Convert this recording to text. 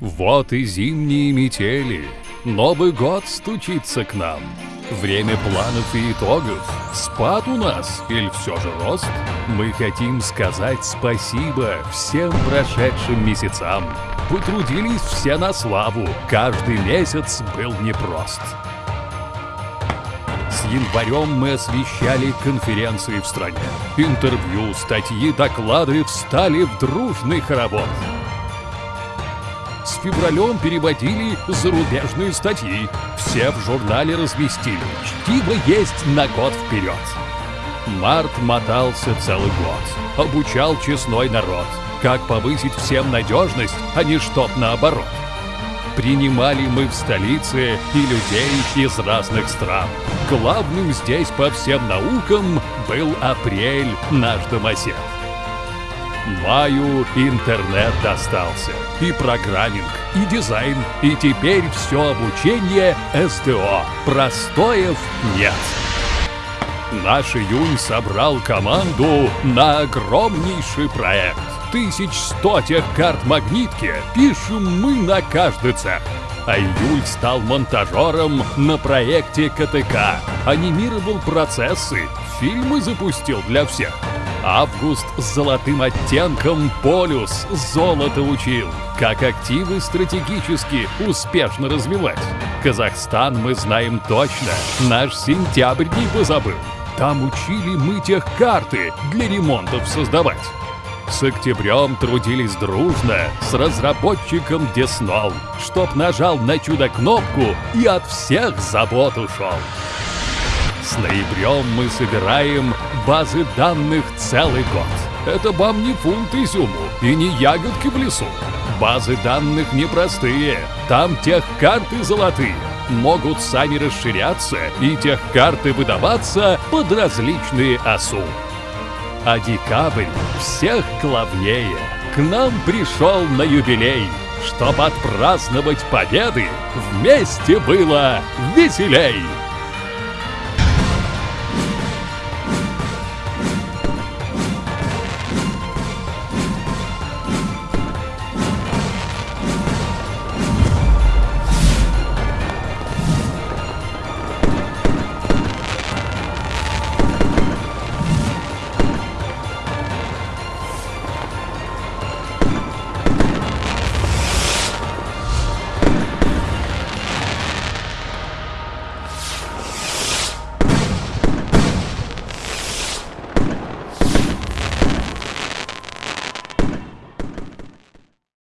Вот и зимние метели, Новый год стучится к нам. Время планов и итогов. Спад у нас или все же рост? Мы хотим сказать спасибо всем прошедшим месяцам. Потрудились все на славу, каждый месяц был непрост. С январем мы освещали конференции в стране. Интервью, статьи, доклады встали в дружный хоровод с февралем переводили зарубежные статьи. Все в журнале разместили. Чтиво есть на год вперед. Март мотался целый год. Обучал честной народ. Как повысить всем надежность, а не чтоб наоборот. Принимали мы в столице и людей из разных стран. Главным здесь по всем наукам был апрель наш домосед. Маю интернет достался, и программинг, и дизайн, и теперь все обучение СТО. Простоев нет. Наш июнь собрал команду на огромнейший проект. Тысяч сто тех карт магнитки пишем мы на каждый цех. А июль стал монтажером на проекте КТК. Анимировал процессы, фильмы запустил для всех. Август с золотым оттенком полюс золото учил. Как активы стратегически успешно развивать. Казахстан мы знаем точно, наш сентябрь не позабыл. Там учили мы тех карты для ремонтов создавать. С октябрем трудились дружно с разработчиком Деснол, чтоб нажал на чудо-кнопку и от всех забот ушел. Ноябрем мы собираем базы данных целый год. Это вам не фунт изюму и не ягодки в лесу. Базы данных непростые, там тех карты золотые. Могут сами расширяться и тех карты выдаваться под различные ОСУ. А декабрь всех главнее к нам пришел на юбилей, чтоб отпраздновать победы вместе было веселей.